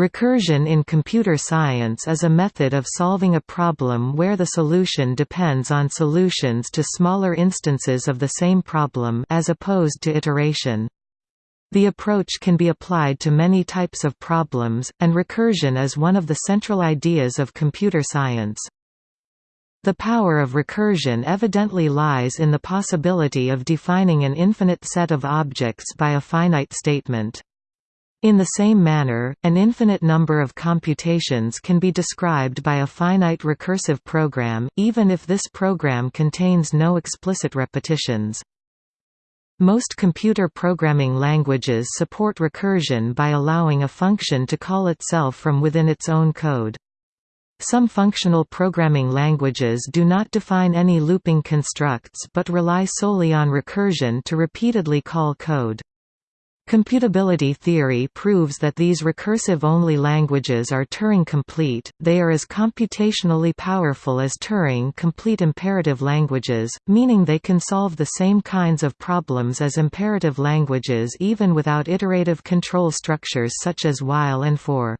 Recursion in computer science is a method of solving a problem where the solution depends on solutions to smaller instances of the same problem as opposed to iteration. The approach can be applied to many types of problems, and recursion is one of the central ideas of computer science. The power of recursion evidently lies in the possibility of defining an infinite set of objects by a finite statement. In the same manner, an infinite number of computations can be described by a finite recursive program, even if this program contains no explicit repetitions. Most computer programming languages support recursion by allowing a function to call itself from within its own code. Some functional programming languages do not define any looping constructs but rely solely on recursion to repeatedly call code. Computability theory proves that these recursive-only languages are Turing-complete, they are as computationally powerful as Turing-complete imperative languages, meaning they can solve the same kinds of problems as imperative languages even without iterative control structures such as while and for.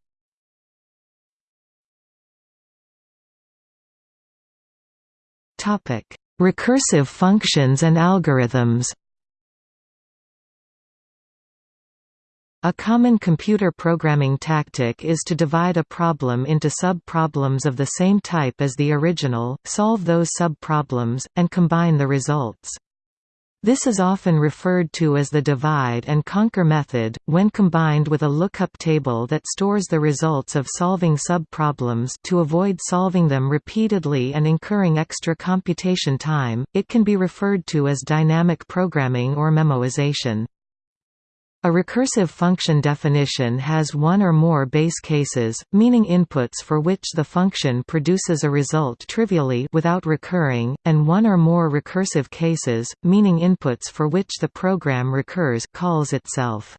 Recursive functions and algorithms A common computer programming tactic is to divide a problem into sub-problems of the same type as the original, solve those sub-problems, and combine the results. This is often referred to as the divide-and-conquer method, when combined with a lookup table that stores the results of solving sub-problems to avoid solving them repeatedly and incurring extra computation time, it can be referred to as dynamic programming or memoization. A recursive function definition has one or more base cases, meaning inputs for which the function produces a result trivially without recurring, and one or more recursive cases, meaning inputs for which the program recurs calls itself.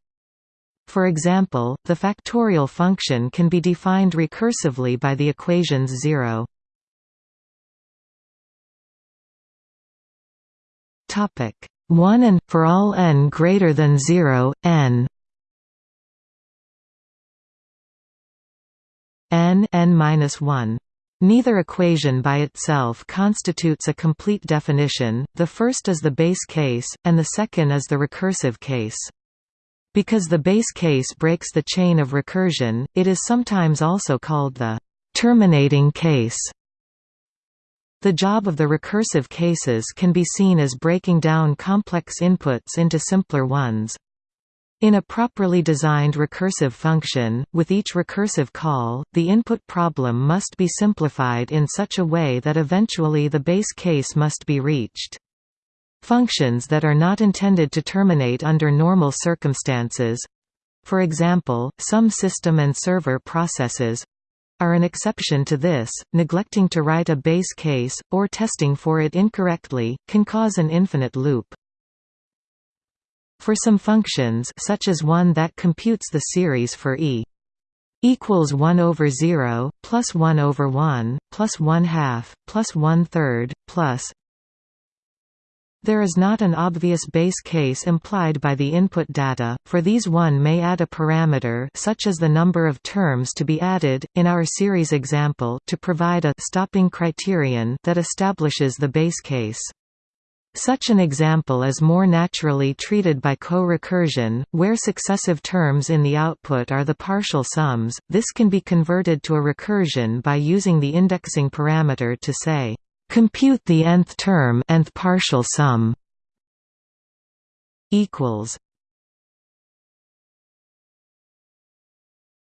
For example, the factorial function can be defined recursively by the equations 0. Topic 1 and for all n greater than 0 n n n-1 Neither equation by itself constitutes a complete definition, the first is the base case, and the second is the recursive case. Because the base case breaks the chain of recursion, it is sometimes also called the terminating case. The job of the recursive cases can be seen as breaking down complex inputs into simpler ones. In a properly designed recursive function, with each recursive call, the input problem must be simplified in such a way that eventually the base case must be reached. Functions that are not intended to terminate under normal circumstances—for example, some system and server processes, are an exception to this, neglecting to write a base case, or testing for it incorrectly, can cause an infinite loop. For some functions such as one that computes the series for e equals 1 over 0, plus 1 over 1, plus 1 half, plus 1 third, plus there is not an obvious base case implied by the input data, for these one may add a parameter such as the number of terms to be added, in our series example to provide a stopping criterion that establishes the base case. Such an example is more naturally treated by co-recursion, where successive terms in the output are the partial sums. This can be converted to a recursion by using the indexing parameter to say, Compute the nth term nth partial sum equals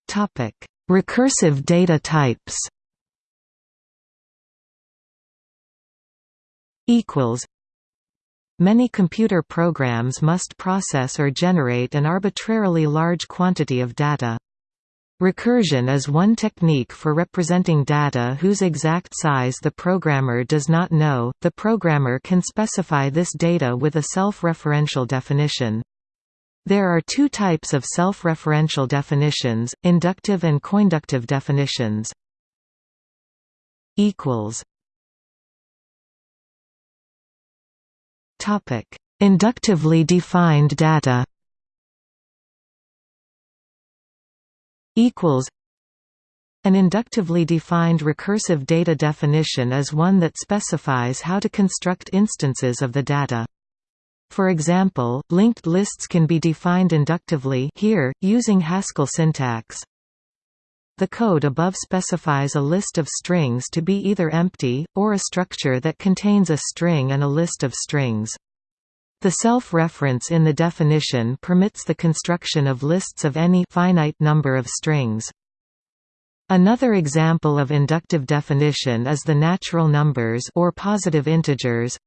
Topic: Recursive data types. Equals. Many computer programs must process or generate an arbitrarily large quantity of data. Recursion is one technique for representing data whose exact size the programmer does not know. The programmer can specify this data with a self-referential definition. There are two types of self-referential definitions, inductive and coinductive definitions. equals Topic: Inductively defined data. Equals An inductively defined recursive data definition is one that specifies how to construct instances of the data. For example, linked lists can be defined inductively here, using Haskell syntax. The code above specifies a list of strings to be either empty, or a structure that contains a string and a list of strings. The self-reference in the definition permits the construction of lists of any finite number of strings. Another example of inductive definition is the natural numbers or positive integers.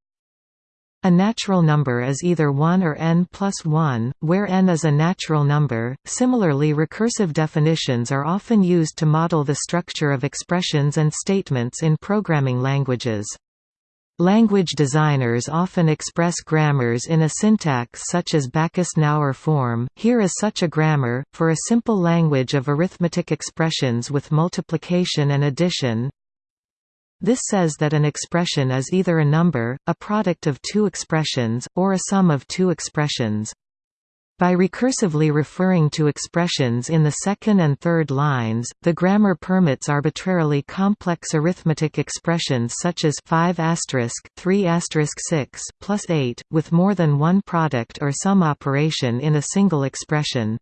A natural number is either 1 or n plus 1, where n is a natural number. Similarly, recursive definitions are often used to model the structure of expressions and statements in programming languages. Language designers often express grammars in a syntax such as Backus-Naur form. Here is such a grammar, for a simple language of arithmetic expressions with multiplication and addition. This says that an expression is either a number, a product of two expressions, or a sum of two expressions. By recursively referring to expressions in the second and third lines, the grammar permits arbitrarily complex arithmetic expressions such as 5 3 6 plus 8, with more than one product or sum operation in a single expression.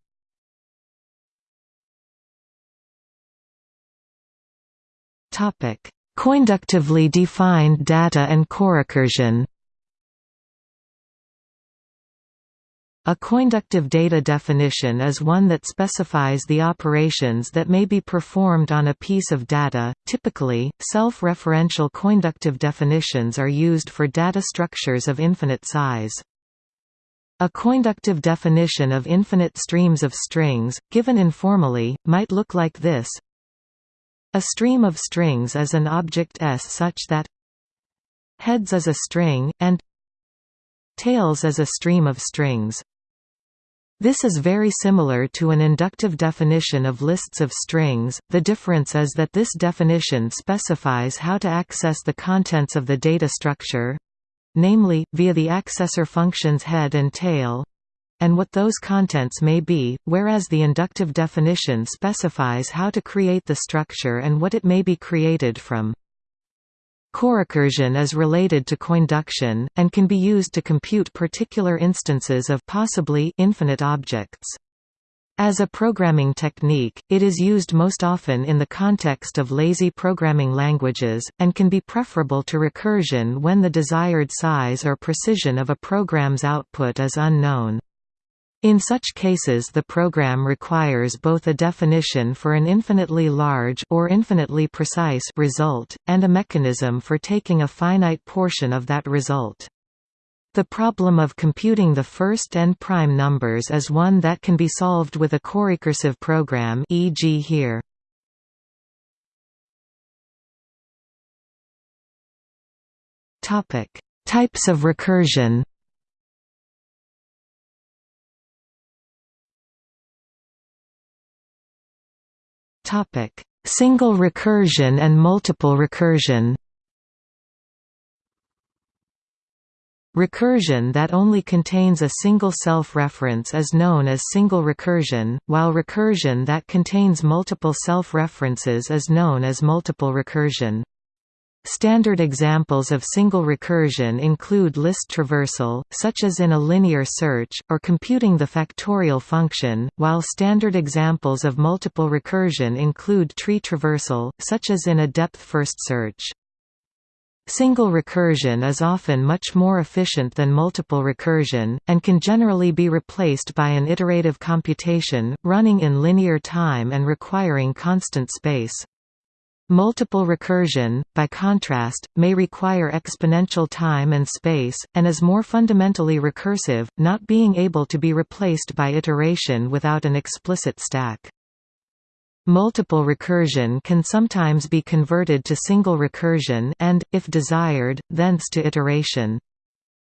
Coinductively defined data and corecursion A coinductive data definition is one that specifies the operations that may be performed on a piece of data. Typically, self-referential coinductive definitions are used for data structures of infinite size. A coinductive definition of infinite streams of strings, given informally, might look like this. A stream of strings is an object S such that heads is a string, and tails is a stream of strings. This is very similar to an inductive definition of lists of strings, the difference is that this definition specifies how to access the contents of the data structure—namely, via the accessor functions head and tail, and what those contents may be, whereas the inductive definition specifies how to create the structure and what it may be created from. Corecursion is related to coinduction, and can be used to compute particular instances of possibly infinite objects. As a programming technique, it is used most often in the context of lazy programming languages, and can be preferable to recursion when the desired size or precision of a program's output is unknown. In such cases the program requires both a definition for an infinitely large or infinitely precise result, and a mechanism for taking a finite portion of that result. The problem of computing the first n prime numbers is one that can be solved with a corecursive program e.g. here. Types of recursion Topic: Single recursion and multiple recursion. Recursion that only contains a single self-reference is known as single recursion, while recursion that contains multiple self-references is known as multiple recursion. Standard examples of single recursion include list traversal, such as in a linear search, or computing the factorial function, while standard examples of multiple recursion include tree traversal, such as in a depth-first search. Single recursion is often much more efficient than multiple recursion, and can generally be replaced by an iterative computation, running in linear time and requiring constant space. Multiple recursion, by contrast, may require exponential time and space, and is more fundamentally recursive, not being able to be replaced by iteration without an explicit stack. Multiple recursion can sometimes be converted to single recursion and, if desired, thence to iteration.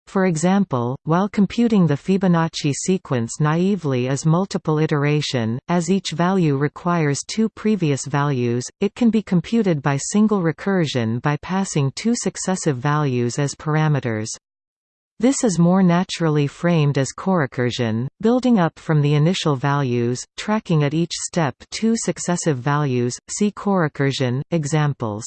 For example, while computing the Fibonacci sequence naively as multiple iteration, as each value requires two previous values, it can be computed by single recursion by passing two successive values as parameters. This is more naturally framed as corecursion, building up from the initial values, tracking at each step two successive values, see corecursion, examples.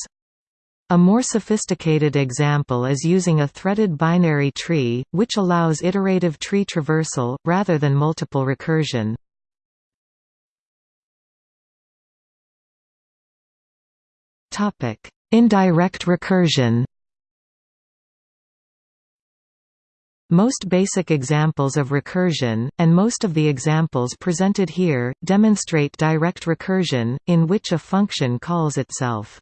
A more sophisticated example is using a threaded binary tree, which allows iterative tree traversal, rather than multiple recursion. Indirect recursion Most basic examples of recursion, and most of the examples presented here, demonstrate direct recursion, in which a function calls itself.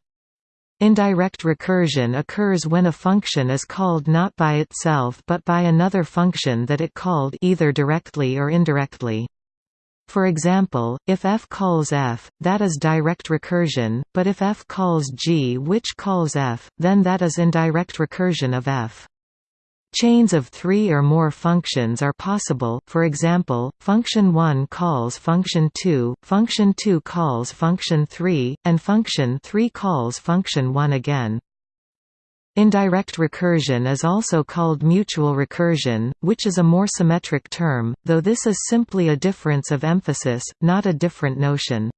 Indirect recursion occurs when a function is called not by itself but by another function that it called either directly or indirectly. For example, if f calls f, that is direct recursion, but if f calls g which calls f, then that is indirect recursion of f. Chains of three or more functions are possible, for example, function 1 calls function 2, function 2 calls function 3, and function 3 calls function 1 again. Indirect recursion is also called mutual recursion, which is a more symmetric term, though this is simply a difference of emphasis, not a different notion.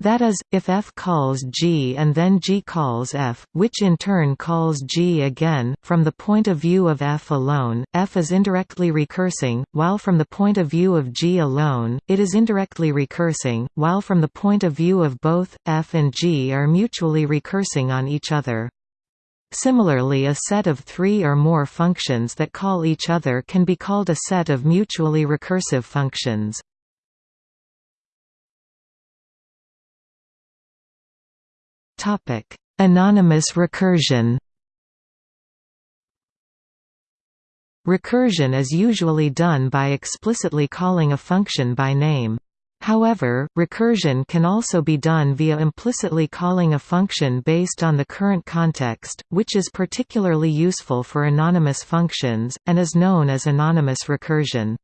That is, if f calls g and then g calls f, which in turn calls g again, from the point of view of f alone, f is indirectly recursing, while from the point of view of g alone, it is indirectly recursing, while from the point of view of both, f and g are mutually recursing on each other. Similarly a set of three or more functions that call each other can be called a set of mutually recursive functions. Anonymous recursion Recursion is usually done by explicitly calling a function by name. However, recursion can also be done via implicitly calling a function based on the current context, which is particularly useful for anonymous functions, and is known as anonymous recursion.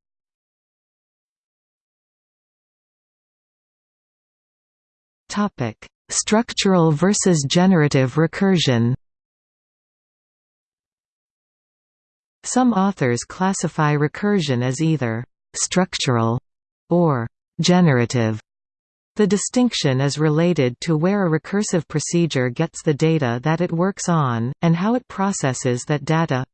Structural versus generative recursion Some authors classify recursion as either «structural» or «generative». The distinction is related to where a recursive procedure gets the data that it works on, and how it processes that data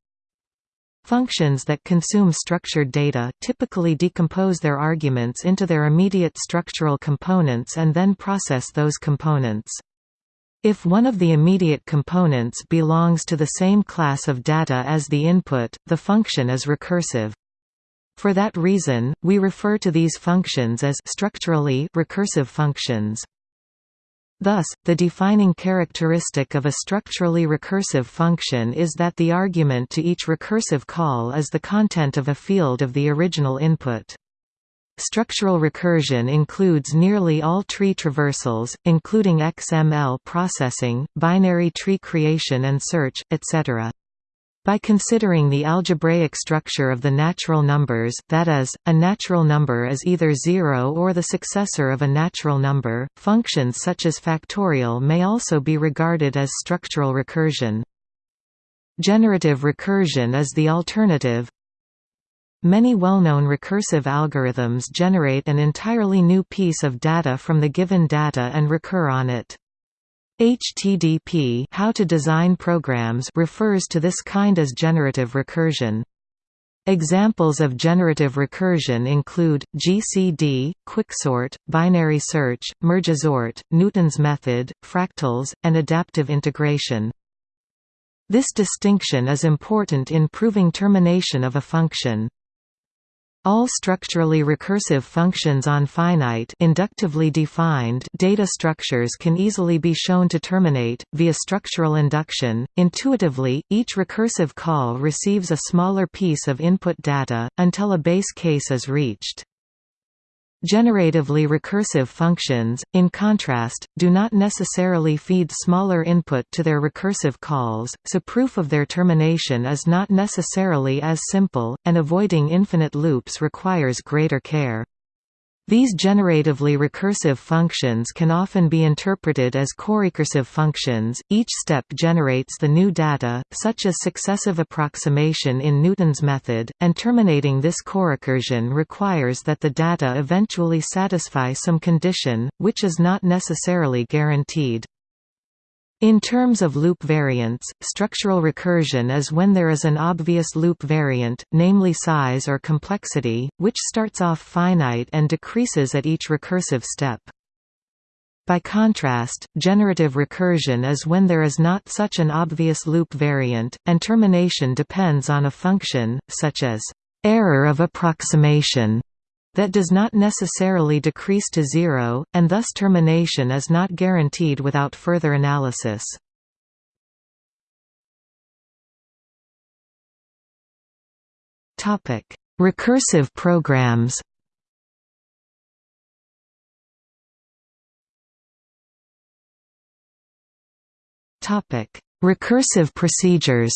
Functions that consume structured data, typically decompose their arguments into their immediate structural components and then process those components. If one of the immediate components belongs to the same class of data as the input, the function is recursive. For that reason, we refer to these functions as structurally recursive functions. Thus, the defining characteristic of a structurally recursive function is that the argument to each recursive call is the content of a field of the original input. Structural recursion includes nearly all tree traversals, including XML processing, binary tree creation and search, etc. By considering the algebraic structure of the natural numbers that is, a natural number is either zero or the successor of a natural number, functions such as factorial may also be regarded as structural recursion. Generative recursion is the alternative. Many well-known recursive algorithms generate an entirely new piece of data from the given data and recur on it. HTDP how to design programs refers to this kind as generative recursion. Examples of generative recursion include, GCD, quicksort, binary search, mergesort, Newton's method, fractals, and adaptive integration. This distinction is important in proving termination of a function. All structurally recursive functions on finite inductively defined data structures can easily be shown to terminate, via structural induction. Intuitively, each recursive call receives a smaller piece of input data, until a base case is reached. Generatively recursive functions, in contrast, do not necessarily feed smaller input to their recursive calls, so proof of their termination is not necessarily as simple, and avoiding infinite loops requires greater care. These generatively recursive functions can often be interpreted as corecursive functions. Each step generates the new data, such as successive approximation in Newton's method, and terminating this corecursion requires that the data eventually satisfy some condition, which is not necessarily guaranteed. In terms of loop variants, structural recursion is when there is an obvious loop variant, namely size or complexity, which starts off finite and decreases at each recursive step. By contrast, generative recursion is when there is not such an obvious loop variant, and termination depends on a function, such as error of approximation that does not necessarily decrease to zero, and thus termination is not guaranteed without further analysis. Recursive programs Recursive procedures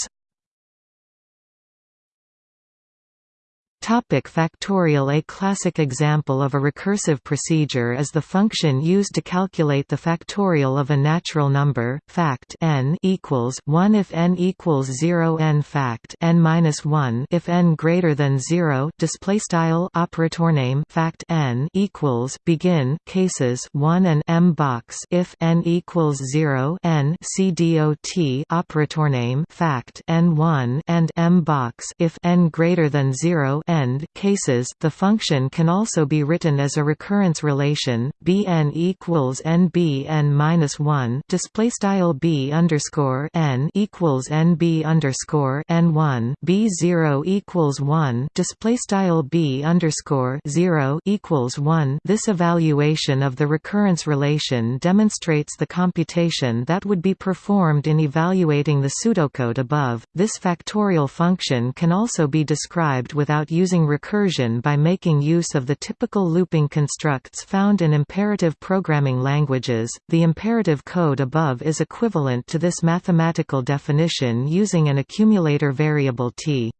Topic factorial A classic example of a recursive procedure is the function used to calculate the factorial of a natural number, fact n equals 1 if n equals 0 n fact n minus 1 if n greater than 0 display style operator name fact n equals begin cases 1 and m box if n equals 0 n c dot operator name fact n1 and m box if n greater than 0 end cases the function can also be written as a recurrence relation bn equals nbn minus 1 display style b underscore n equals nb underscore n1 b0 equals 1 display style b underscore 0 equals 1 this evaluation of the recurrence relation demonstrates the computation that would be performed in evaluating the pseudocode above. This factorial function can also be described without using recursion by making use of the typical looping constructs found in imperative programming languages. The imperative code above is equivalent to this mathematical definition using an accumulator variable t.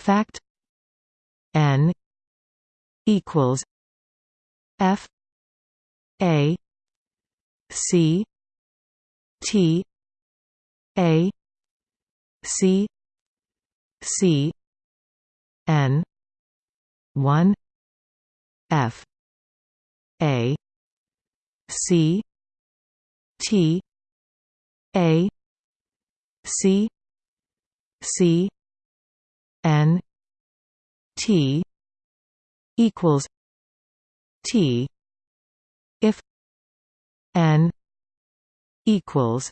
Fact n equals f a c t a c c n 1 f a c t a c c n t equals t if n equals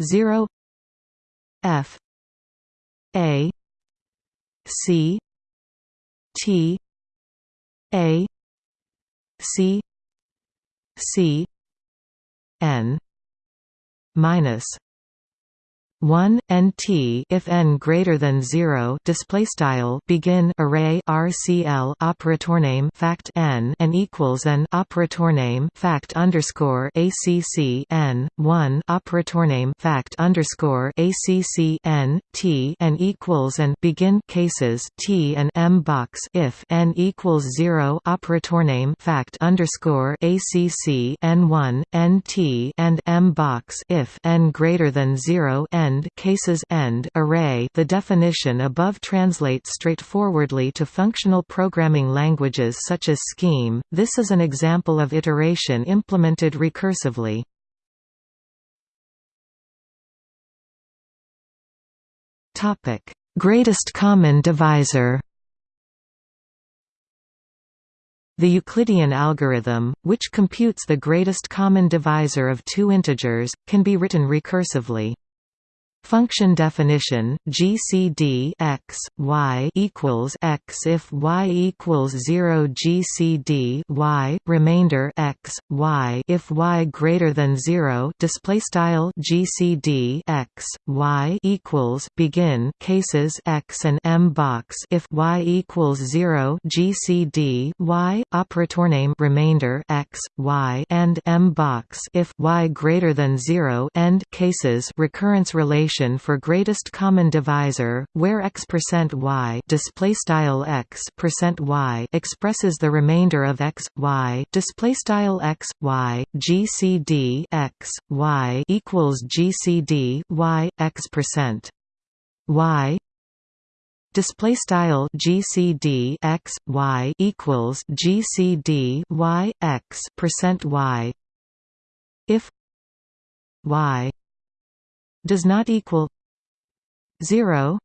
0 f a c T A C C N minus 1 nt if n greater than 0 display style begin array rcl operator name fact n and equals an operator name fact underscore acc n 1 operator name fact underscore acc n t and equals and begin cases t and m box if n equals 0 operator name fact underscore acc n 1 nt and m box if n greater than 0 n end cases end array the definition above translates straightforwardly to functional programming languages such as Scheme. This is an example of iteration implemented recursively. Topic: Greatest common divisor. The Euclidean algorithm, which computes the greatest common divisor of two integers, can be written recursively. Function definition: GCD x y equals x if y equals zero. GCD y remainder x y if y greater than zero. Display style GCD x y equals begin cases x and m box if y equals zero. GCD y operator name remainder x y and m box if y greater than zero. End cases recurrence relation solution for greatest common divisor, where x percent y display style x percent y expresses the remainder of x y display style x y GCD x y equals GCD y x percent y display style GCD x y equals GCD y x percent y. If y does not equal 0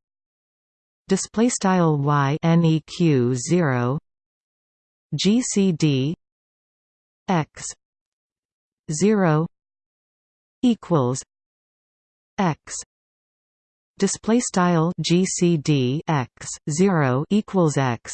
display style y neq 0 gcd x 0 equals x. Display style gcd x 0 equals x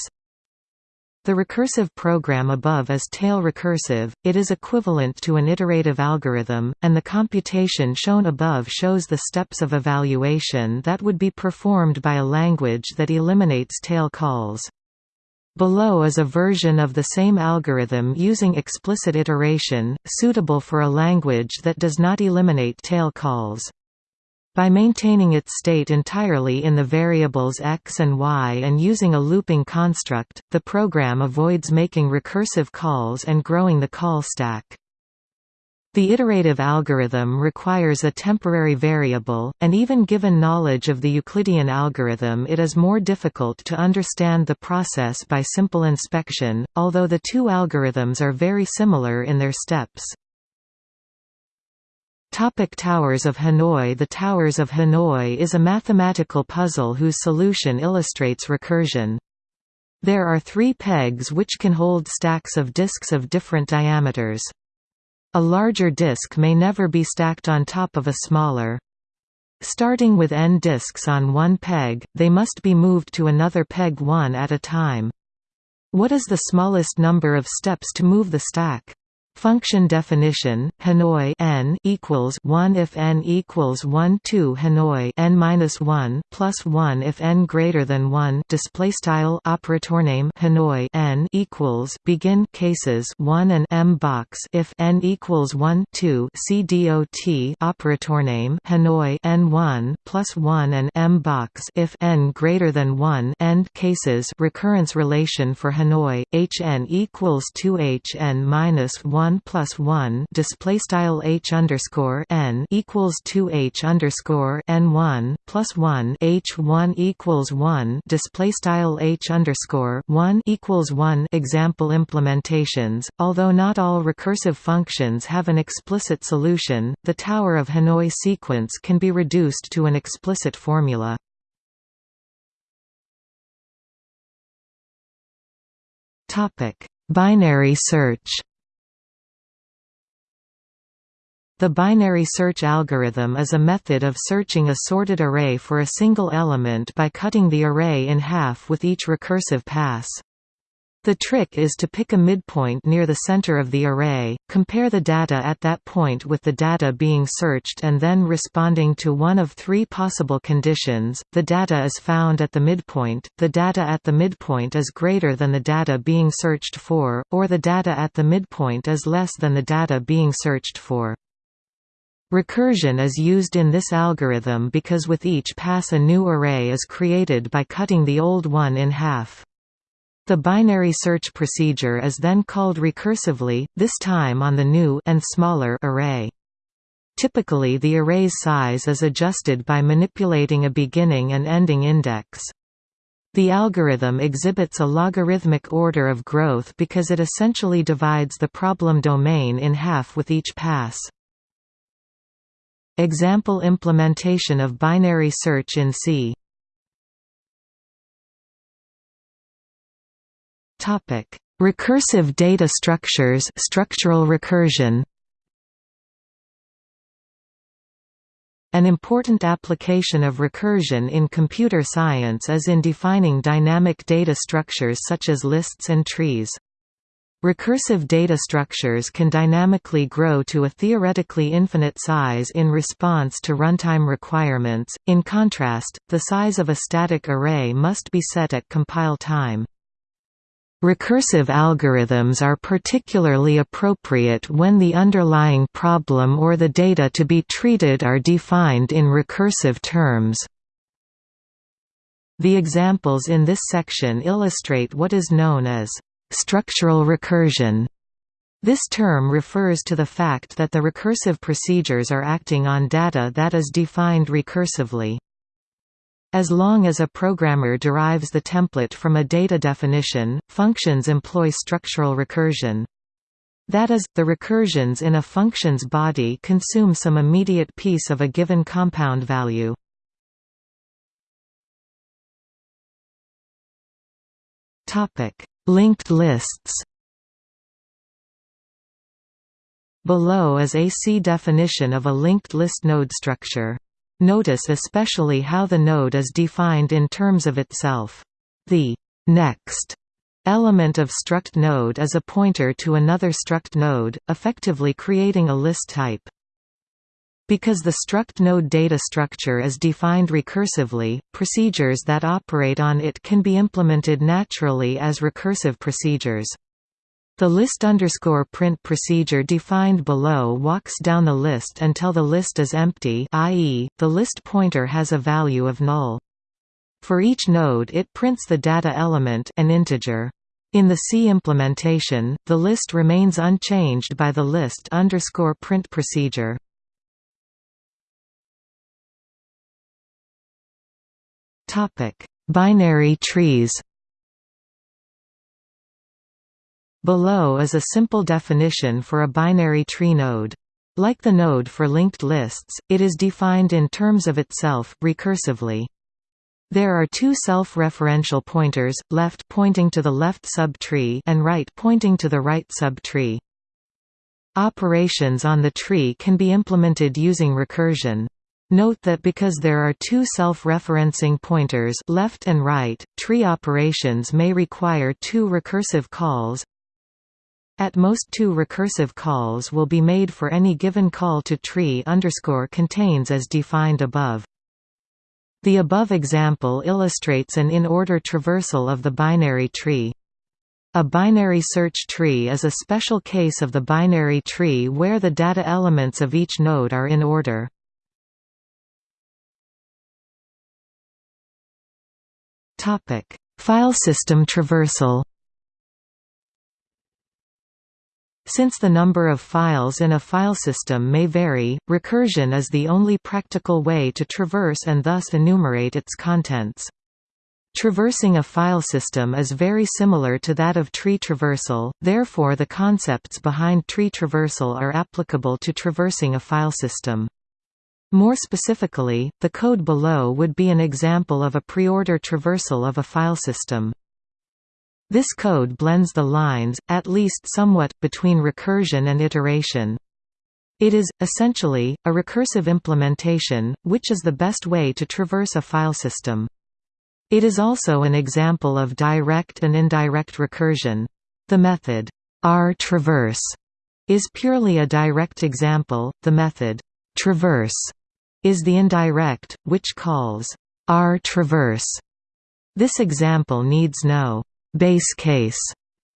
the recursive program above is tail recursive, it is equivalent to an iterative algorithm, and the computation shown above shows the steps of evaluation that would be performed by a language that eliminates tail calls. Below is a version of the same algorithm using explicit iteration, suitable for a language that does not eliminate tail calls. By maintaining its state entirely in the variables x and y and using a looping construct, the program avoids making recursive calls and growing the call stack. The iterative algorithm requires a temporary variable, and even given knowledge of the Euclidean algorithm it is more difficult to understand the process by simple inspection, although the two algorithms are very similar in their steps. Topic Towers of Hanoi The Towers of Hanoi is a mathematical puzzle whose solution illustrates recursion. There are three pegs which can hold stacks of disks of different diameters. A larger disk may never be stacked on top of a smaller. Starting with n disks on one peg, they must be moved to another peg one at a time. What is the smallest number of steps to move the stack? Function definition: Hanoi n equals one if n equals one two Hanoi n minus one plus one if n greater than one. Display style operator name Hanoi n equals begin cases one and m box if n equals one two. C dot operator name Hanoi n one plus one and m box if n greater than one. End cases recurrence relation for Hanoi hn equals two hn minus one 1 plus 1 display style h underscore n equals 2 h underscore n 1 plus 1 h 1 equals 1 display style h underscore 1 equals 1 example implementations. Although not all recursive functions have an explicit solution the tower of hanoi sequence can be reduced to an explicit formula. Topic binary search The binary search algorithm is a method of searching a sorted array for a single element by cutting the array in half with each recursive pass. The trick is to pick a midpoint near the center of the array, compare the data at that point with the data being searched and then responding to one of three possible conditions, the data is found at the midpoint, the data at the midpoint is greater than the data being searched for, or the data at the midpoint is less than the data being searched for. Recursion is used in this algorithm because with each pass a new array is created by cutting the old one in half. The binary search procedure is then called recursively, this time on the new and smaller array. Typically the array's size is adjusted by manipulating a beginning and ending index. The algorithm exhibits a logarithmic order of growth because it essentially divides the problem domain in half with each pass. Example implementation of binary search in C. Recursive data structures structural recursion. An important application of recursion in computer science is in defining dynamic data structures such as lists and trees. Recursive data structures can dynamically grow to a theoretically infinite size in response to runtime requirements, in contrast, the size of a static array must be set at compile time. Recursive algorithms are particularly appropriate when the underlying problem or the data to be treated are defined in recursive terms. The examples in this section illustrate what is known as structural recursion. This term refers to the fact that the recursive procedures are acting on data that is defined recursively. As long as a programmer derives the template from a data definition, functions employ structural recursion. That is, the recursions in a function's body consume some immediate piece of a given compound value. Topic: Linked lists. Below is a C definition of a linked list node structure. Notice especially how the node is defined in terms of itself. The next element of struct node is a pointer to another struct node, effectively creating a list type. Because the struct node data structure is defined recursively, procedures that operate on it can be implemented naturally as recursive procedures. The list underscore print procedure defined below walks down the list until the list is empty i.e., the list pointer has a value of null. For each node it prints the data element an integer. In the C implementation, the list remains unchanged by the list underscore print procedure. Topic: Binary trees. Below is a simple definition for a binary tree node. Like the node for linked lists, it is defined in terms of itself, recursively. There are two self-referential pointers, left pointing to the left subtree and right pointing to the right subtree. Operations on the tree can be implemented using recursion. Note that because there are two self-referencing pointers left and right, tree operations may require two recursive calls. At most two recursive calls will be made for any given call to tree underscore contains as defined above. The above example illustrates an in-order traversal of the binary tree. A binary search tree is a special case of the binary tree where the data elements of each node are in order. Topic: File system traversal. Since the number of files in a file system may vary, recursion is the only practical way to traverse and thus enumerate its contents. Traversing a file system is very similar to that of tree traversal, therefore the concepts behind tree traversal are applicable to traversing a file system. More specifically, the code below would be an example of a preorder traversal of a file system. This code blends the lines, at least somewhat, between recursion and iteration. It is, essentially, a recursive implementation, which is the best way to traverse a file system. It is also an example of direct and indirect recursion. The method R-traverse, is purely a direct example, the method traverse is the indirect, which calls R traverse. This example needs no base case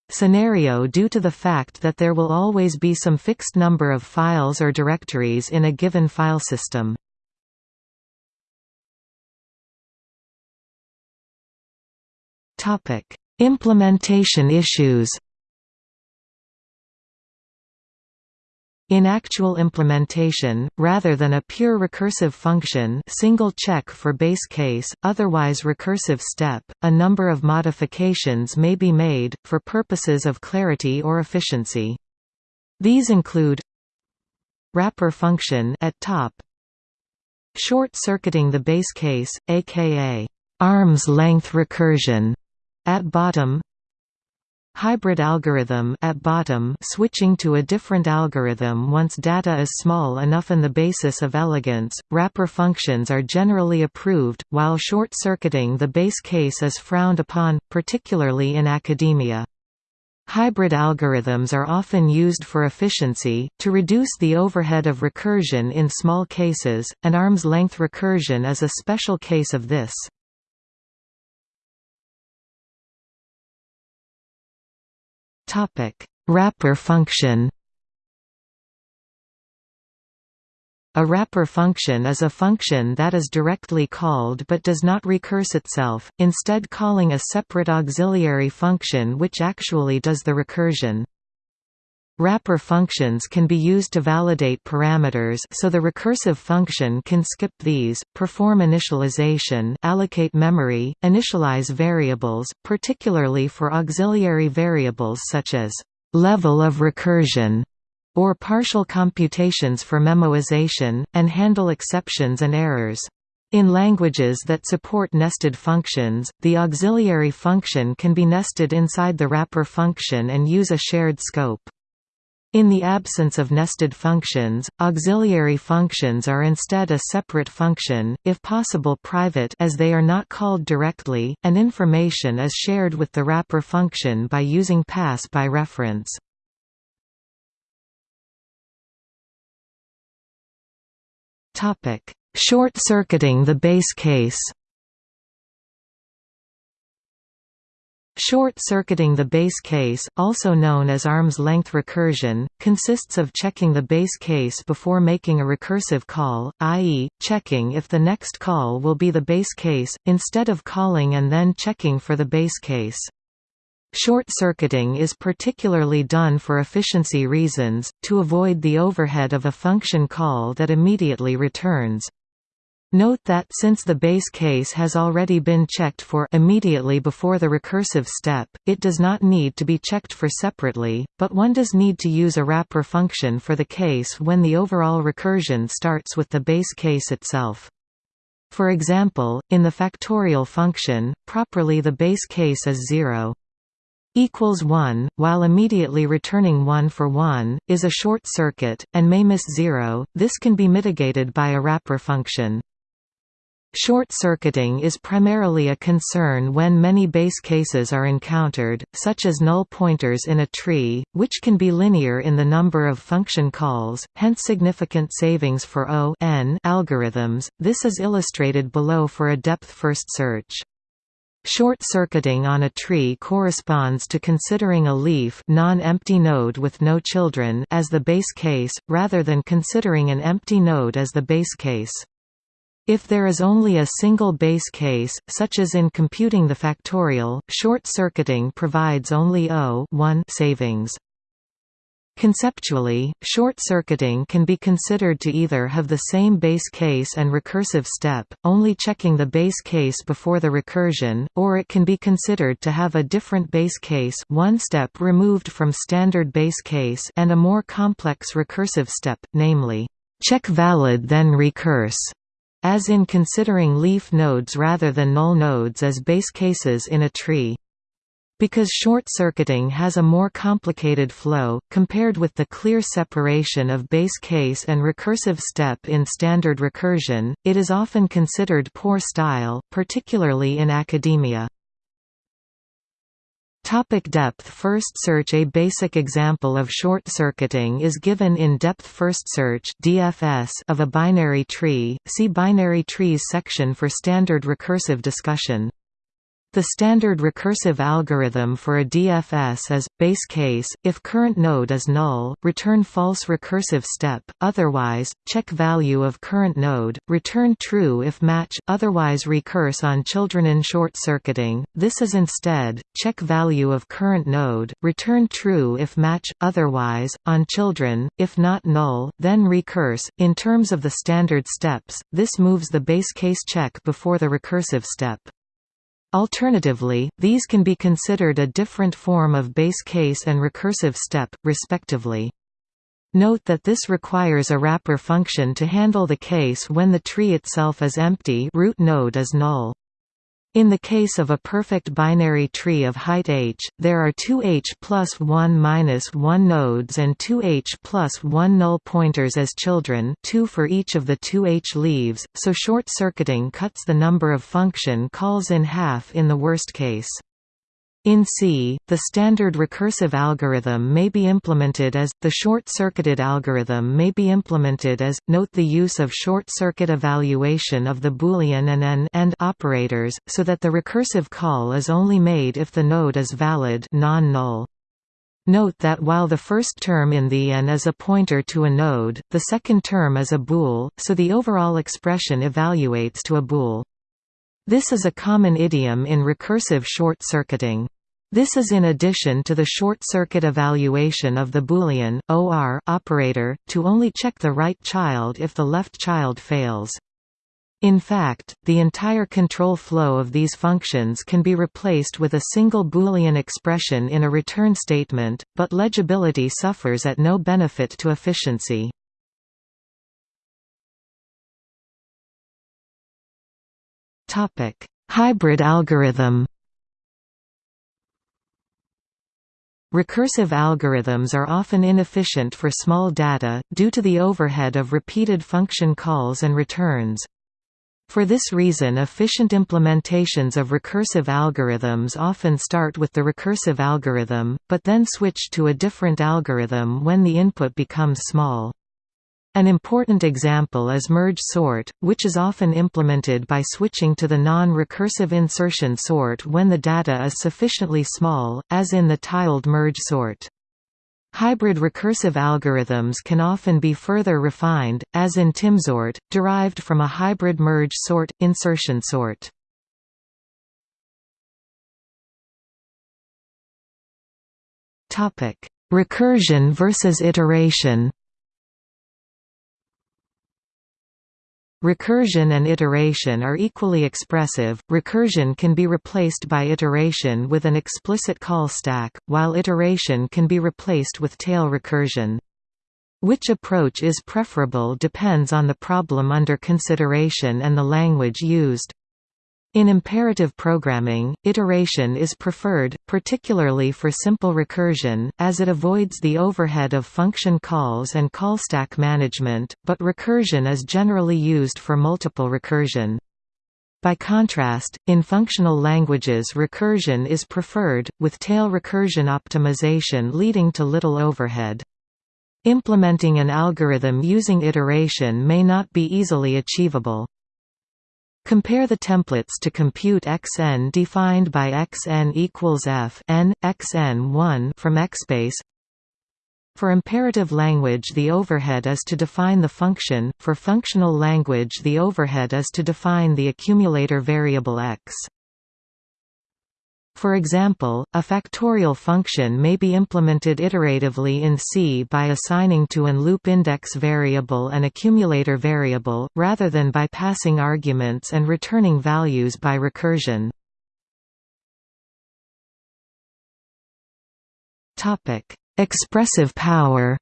scenario due to the fact that there will always be some fixed number of files or directories in a given file system. Implementation issues In actual implementation, rather than a pure recursive function single check for base case, otherwise recursive step, a number of modifications may be made, for purposes of clarity or efficiency. These include wrapper function at top short-circuiting the base case, aka arm's length recursion at bottom Hybrid algorithm at bottom switching to a different algorithm once data is small enough on the basis of elegance, wrapper functions are generally approved, while short-circuiting the base case is frowned upon, particularly in academia. Hybrid algorithms are often used for efficiency, to reduce the overhead of recursion in small cases, and arm's length recursion is a special case of this. Wrapper function A wrapper function is a function that is directly called but does not recurse itself, instead calling a separate auxiliary function which actually does the recursion. Wrapper functions can be used to validate parameters so the recursive function can skip these, perform initialization allocate memory, initialize variables, particularly for auxiliary variables such as level of recursion or partial computations for memoization, and handle exceptions and errors. In languages that support nested functions, the auxiliary function can be nested inside the wrapper function and use a shared scope. In the absence of nested functions, auxiliary functions are instead a separate function, if possible private as they are not called directly, and information is shared with the wrapper function by using pass by reference. Short-circuiting the base case Short-circuiting the base case, also known as arm's-length recursion, consists of checking the base case before making a recursive call, i.e., checking if the next call will be the base case, instead of calling and then checking for the base case. Short-circuiting is particularly done for efficiency reasons, to avoid the overhead of a function call that immediately returns. Note that since the base case has already been checked for immediately before the recursive step, it does not need to be checked for separately, but one does need to use a wrapper function for the case when the overall recursion starts with the base case itself. For example, in the factorial function, properly the base case is 0 equals 1, while immediately returning 1 for 1, is a short circuit, and may miss 0, this can be mitigated by a wrapper function. Short-circuiting is primarily a concern when many base cases are encountered, such as null pointers in a tree, which can be linear in the number of function calls, hence significant savings for O n algorithms. This is illustrated below for a depth-first search. Short-circuiting on a tree corresponds to considering a leaf non-empty node with no children as the base case, rather than considering an empty node as the base case. If there is only a single base case, such as in computing the factorial, short-circuiting provides only O savings. Conceptually, short-circuiting can be considered to either have the same base case and recursive step, only checking the base case before the recursion, or it can be considered to have a different base case one step removed from standard base case and a more complex recursive step, namely, check valid then recurse, as in considering leaf nodes rather than null nodes as base cases in a tree. Because short-circuiting has a more complicated flow, compared with the clear separation of base case and recursive step in standard recursion, it is often considered poor style, particularly in academia. Topic depth first search A basic example of short-circuiting is given in Depth First Search (DFS) of a binary tree. See binary trees section for standard recursive discussion. The standard recursive algorithm for a DFS is, base case, if current node is null, return false recursive step, otherwise, check value of current node, return true if match, otherwise recurse on children in short-circuiting, this is instead, check value of current node, return true if match, otherwise, on children, if not null, then recurse. In terms of the standard steps, this moves the base case check before the recursive step. Alternatively, these can be considered a different form of base case and recursive step, respectively. Note that this requires a wrapper function to handle the case when the tree itself is empty root node is null. In the case of a perfect binary tree of height h, there are two h plus 1 minus 1 nodes and two h plus 1 null pointers as children two for each of the two h leaves, so short-circuiting cuts the number of function calls in half in the worst case. In C, the standard recursive algorithm may be implemented as, the short-circuited algorithm may be implemented as, note the use of short-circuit evaluation of the Boolean and AND, AND operators, so that the recursive call is only made if the node is valid non-null. Note that while the first term in the AND is a pointer to a node, the second term is a bool, so the overall expression evaluates to a bool. This is a common idiom in recursive short-circuiting. This is in addition to the short-circuit evaluation of the Boolean OR operator, to only check the right child if the left child fails. In fact, the entire control flow of these functions can be replaced with a single Boolean expression in a return statement, but legibility suffers at no benefit to efficiency. Hybrid algorithm Recursive algorithms are often inefficient for small data, due to the overhead of repeated function calls and returns. For this reason efficient implementations of recursive algorithms often start with the recursive algorithm, but then switch to a different algorithm when the input becomes small. An important example is merge sort, which is often implemented by switching to the non-recursive insertion sort when the data is sufficiently small, as in the tiled merge sort. Hybrid recursive algorithms can often be further refined, as in timsort, derived from a hybrid merge sort insertion sort. Recursion versus iteration. Recursion and iteration are equally expressive. Recursion can be replaced by iteration with an explicit call stack, while iteration can be replaced with tail recursion. Which approach is preferable depends on the problem under consideration and the language used. In imperative programming, iteration is preferred, particularly for simple recursion, as it avoids the overhead of function calls and callstack management, but recursion is generally used for multiple recursion. By contrast, in functional languages recursion is preferred, with tail recursion optimization leading to little overhead. Implementing an algorithm using iteration may not be easily achievable. Compare the templates to compute xn defined by xn equals f n, xn1 from xbase. For imperative language the overhead is to define the function, for functional language the overhead is to define the accumulator variable x. For example, a factorial function may be implemented iteratively in C by assigning to an loop index variable an accumulator variable, rather than by passing arguments and returning values by recursion. Expressive power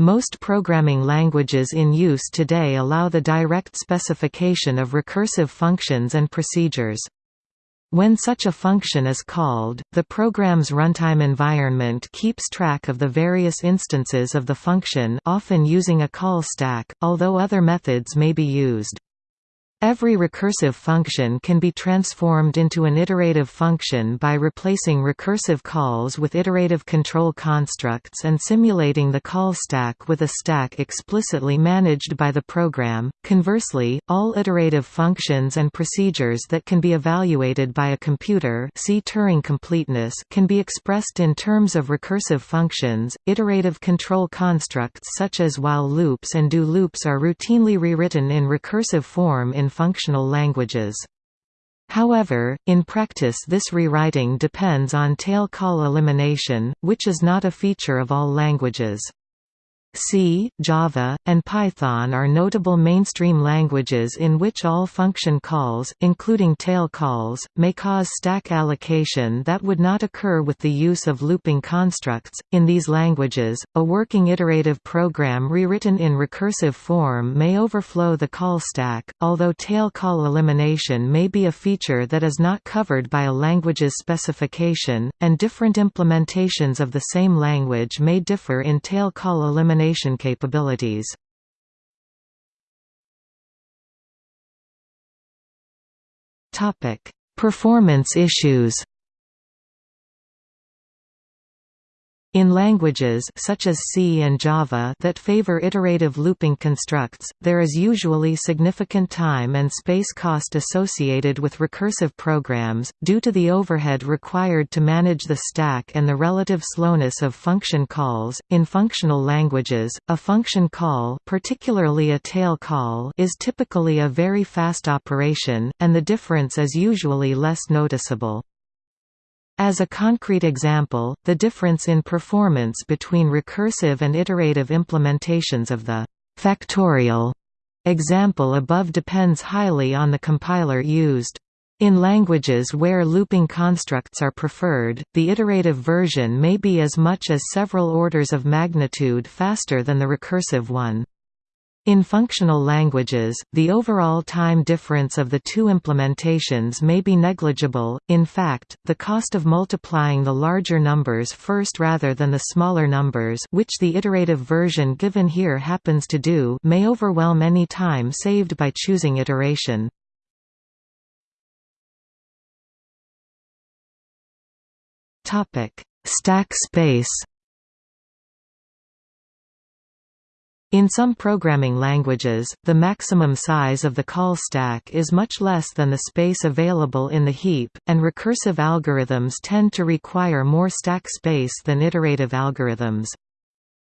Most programming languages in use today allow the direct specification of recursive functions and procedures. When such a function is called, the program's runtime environment keeps track of the various instances of the function often using a call stack, although other methods may be used. Every recursive function can be transformed into an iterative function by replacing recursive calls with iterative control constructs and simulating the call stack with a stack explicitly managed by the program. Conversely, all iterative functions and procedures that can be evaluated by a computer see Turing completeness can be expressed in terms of recursive functions. Iterative control constructs such as while loops and do loops are routinely rewritten in recursive form in functional languages. However, in practice this rewriting depends on tail call elimination, which is not a feature of all languages. C, Java, and Python are notable mainstream languages in which all function calls, including tail calls, may cause stack allocation that would not occur with the use of looping constructs. In these languages, a working iterative program rewritten in recursive form may overflow the call stack, although tail call elimination may be a feature that is not covered by a language's specification, and different implementations of the same language may differ in tail call elimination elimination capabilities. Performance issues In languages such as C and Java that favor iterative looping constructs, there is usually significant time and space cost associated with recursive programs, due to the overhead required to manage the stack and the relative slowness of function calls. In functional languages, a function call, particularly a tail call, is typically a very fast operation, and the difference is usually less noticeable. As a concrete example, the difference in performance between recursive and iterative implementations of the factorial example above depends highly on the compiler used. In languages where looping constructs are preferred, the iterative version may be as much as several orders of magnitude faster than the recursive one. In functional languages, the overall time difference of the two implementations may be negligible, in fact, the cost of multiplying the larger numbers first rather than the smaller numbers which the iterative version given here happens to do may overwhelm any time saved by choosing iteration. Stack space In some programming languages, the maximum size of the call stack is much less than the space available in the heap, and recursive algorithms tend to require more stack space than iterative algorithms.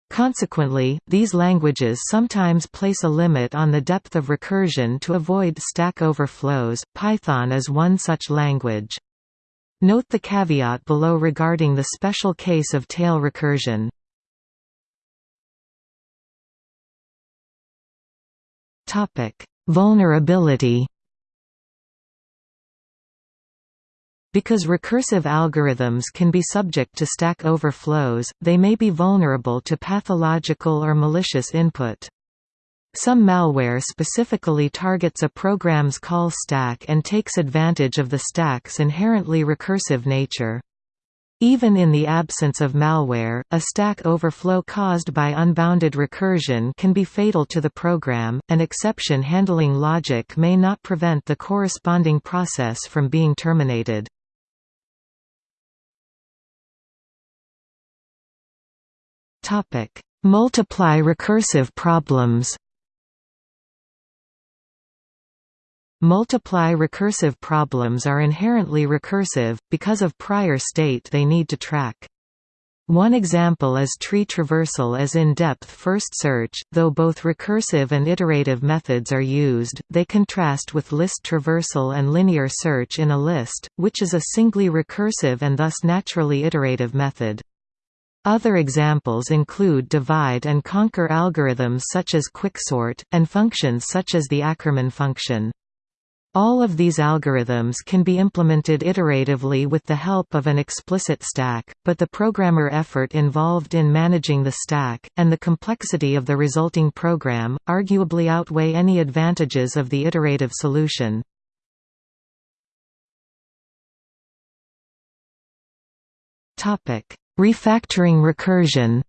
Consequently, these languages sometimes place a limit on the depth of recursion to avoid stack overflows. Python is one such language. Note the caveat below regarding the special case of tail recursion. Vulnerability. Because recursive algorithms can be subject to stack overflows, they may be vulnerable to pathological or malicious input. Some malware specifically targets a program's call stack and takes advantage of the stack's inherently recursive nature. Even in the absence of malware, a stack overflow caused by unbounded recursion can be fatal to the program. An exception handling logic may not prevent the corresponding process from being terminated. Topic: Multiply recursive problems. Multiply recursive problems are inherently recursive, because of prior state they need to track. One example is tree traversal as in-depth first search, though both recursive and iterative methods are used, they contrast with list traversal and linear search in a list, which is a singly recursive and thus naturally iterative method. Other examples include divide and conquer algorithms such as quicksort, and functions such as the Ackermann function. All of these algorithms can be implemented iteratively with the help of an explicit stack, but the programmer effort involved in managing the stack, and the complexity of the resulting program, arguably outweigh any advantages of the iterative solution. Refactoring recursion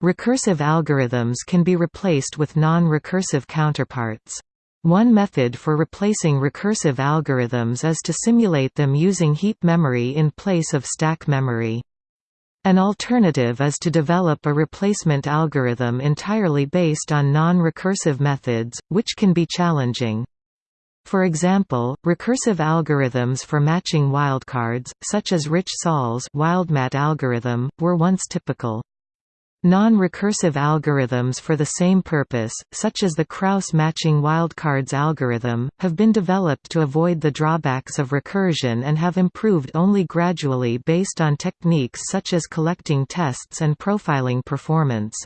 Recursive algorithms can be replaced with non-recursive counterparts. One method for replacing recursive algorithms is to simulate them using heap memory in place of stack memory. An alternative is to develop a replacement algorithm entirely based on non-recursive methods, which can be challenging. For example, recursive algorithms for matching wildcards, such as Rich-Soll's wildmat algorithm, were once typical. Non-recursive algorithms for the same purpose, such as the Krauss matching wildcards algorithm, have been developed to avoid the drawbacks of recursion and have improved only gradually based on techniques such as collecting tests and profiling performance.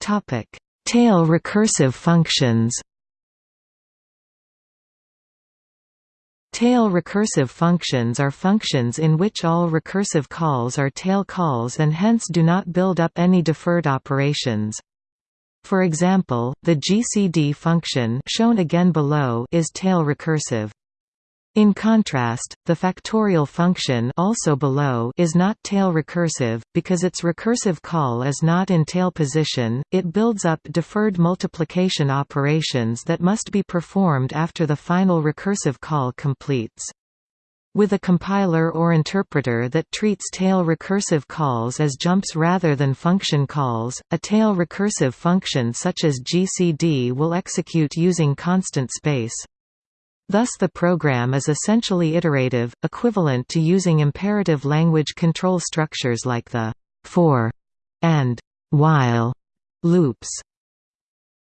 Tail recursive functions Tail recursive functions are functions in which all recursive calls are tail calls and hence do not build up any deferred operations. For example, the GCD function shown again below is tail recursive. In contrast, the factorial function also below is not tail recursive, because its recursive call is not in tail position, it builds up deferred multiplication operations that must be performed after the final recursive call completes. With a compiler or interpreter that treats tail recursive calls as jumps rather than function calls, a tail recursive function such as GCD will execute using constant space. Thus the program is essentially iterative, equivalent to using imperative language control structures like the for and while loops.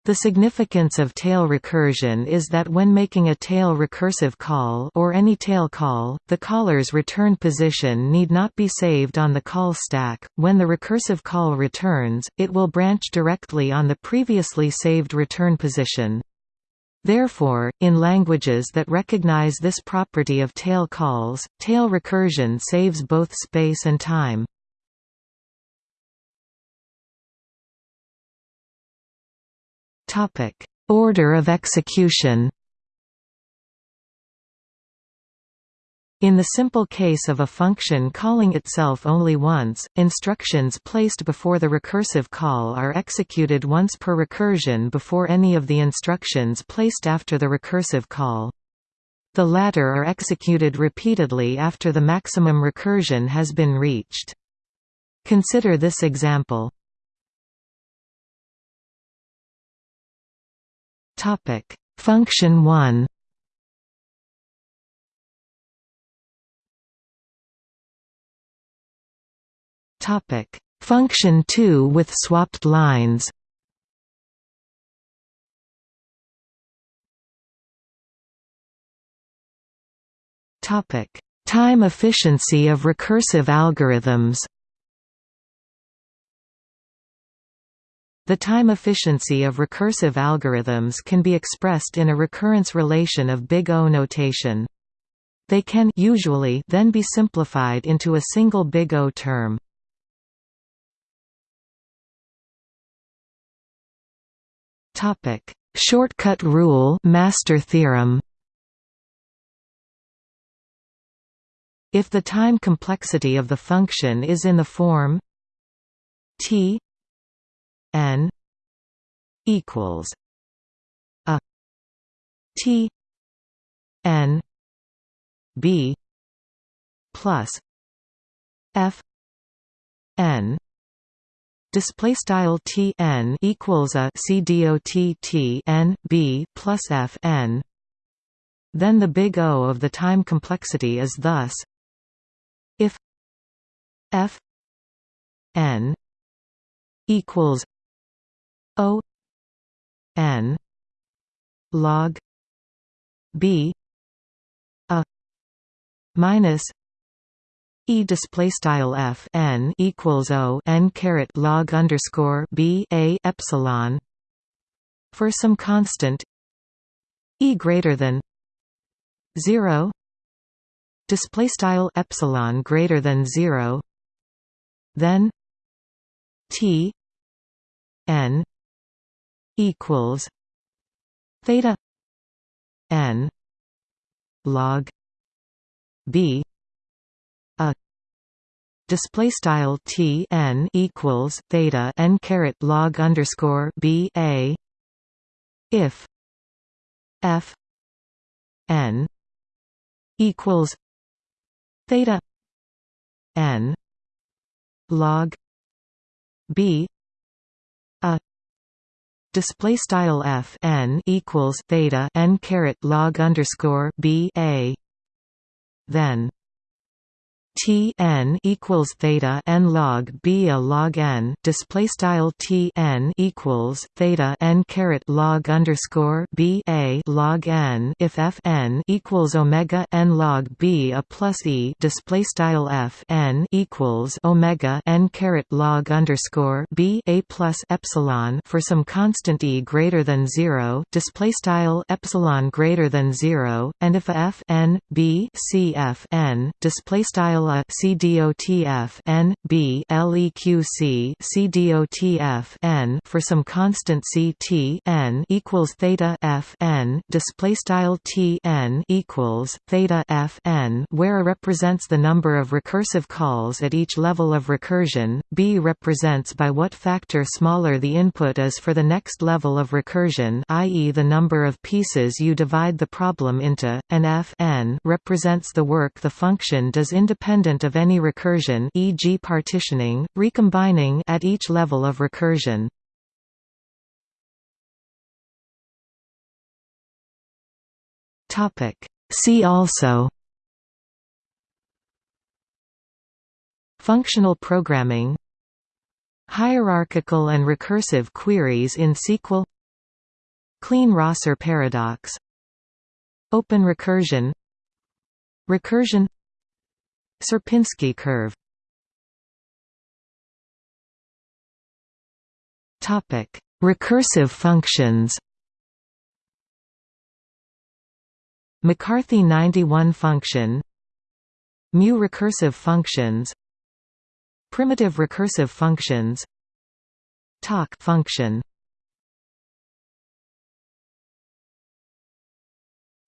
The significance of tail recursion is that when making a tail recursive call or any tail call, the caller's return position need not be saved on the call stack. When the recursive call returns, it will branch directly on the previously saved return position. Therefore, in languages that recognize this property of tail calls, tail recursion saves both space and time. Order of execution In the simple case of a function calling itself only once, instructions placed before the recursive call are executed once per recursion before any of the instructions placed after the recursive call. The latter are executed repeatedly after the maximum recursion has been reached. Consider this example. Function 1 Topic: Function 2 with swapped lines. Topic: Time efficiency of recursive algorithms. The time efficiency of recursive algorithms can be expressed in a recurrence relation of big O notation. They can usually then be simplified into a single big O term. Topic: Shortcut rule, master theorem. If the time complexity of the function is in the form t n equals a t n b plus f n display style t n equals a c dot t n b plus f n. Then the big O of the time complexity is thus. If f n equals O n log b a minus E display style f n equals o n caret log underscore b a epsilon. For some constant e greater than zero. Display style epsilon greater than zero. Then t n equals theta n log b display style t n equals theta n caret log underscore b a. If f n equals theta n log b a. Display style f n equals theta n caret log underscore b a. Then T n equals theta n log b a log n display style T n equals theta n caret log underscore b a log n if f n equals omega n log b a plus e display style f n equals omega n caret log underscore b a plus epsilon for some constant e greater than zero display style epsilon greater than zero and if f n b c f n display style equal a CDOTF n b leqc CDOTF n for some constant C t n equals theta f n display style T n equals theta f n where a represents the number of recursive calls at each level of recursion, b represents by what factor smaller the input is for the next level of recursion i.e. the number of pieces you divide the problem into, and f n represents the work the function does independent of any recursion e.g. partitioning, recombining at each level of recursion. See also Functional programming Hierarchical and recursive queries in SQL Kleene-Rosser paradox Open recursion Recursion Sierpinski curve. Topic: Recursive functions. McCarthy 91 function. Mu recursive functions. Primitive recursive functions. Tak function.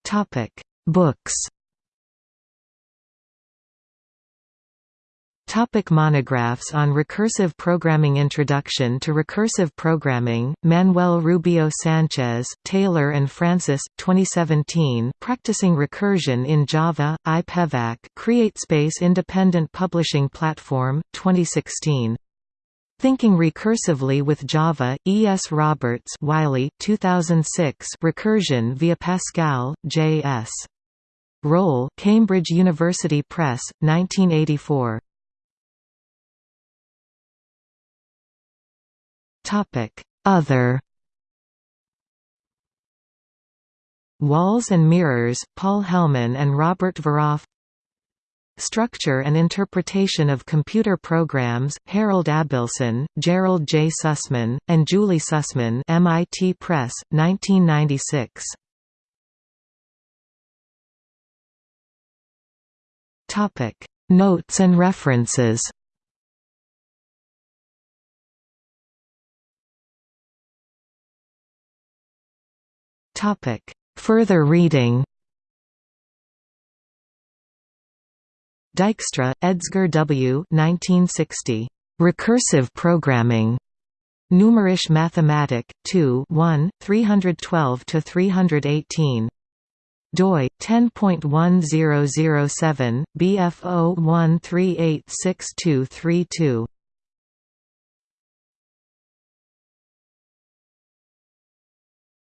Topic. Books Topic monographs on recursive programming Introduction to Recursive Programming, Manuel Rubio Sanchez, Taylor and Francis, 2017 Practicing Recursion in Java, IPEVAC CreateSpace Independent Publishing Platform, 2016. Thinking Recursively with Java, E. S. Roberts Wiley 2006 Recursion via Pascal, J. S. Rohl Cambridge University Press, 1984 Other Walls and Mirrors, Paul Helman and Robert Veroff Structure and Interpretation of Computer Programs, Harold Abelson, Gerald J. Sussman, and Julie Sussman MIT Press, 1996. Notes and references Topic: Further reading. Dijkstra, Edsger W. 1960. Recursive Programming. Numerische Mathematik, 2 1, 312–318. doi 10.1007 bf 01386232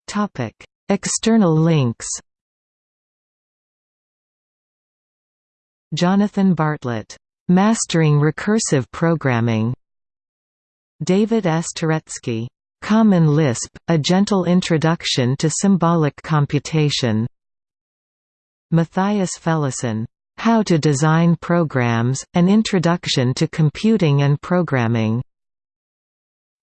topic External links. Jonathan Bartlett, "'Mastering Recursive Programming' David S. Touretzky, "'Common Lisp, A Gentle Introduction to Symbolic Computation' Matthias Felleisen, "'How to Design Programs, An Introduction to Computing and Programming'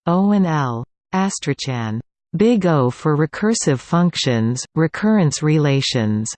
Owen L. Astrachan Big O for recursive functions, recurrence relations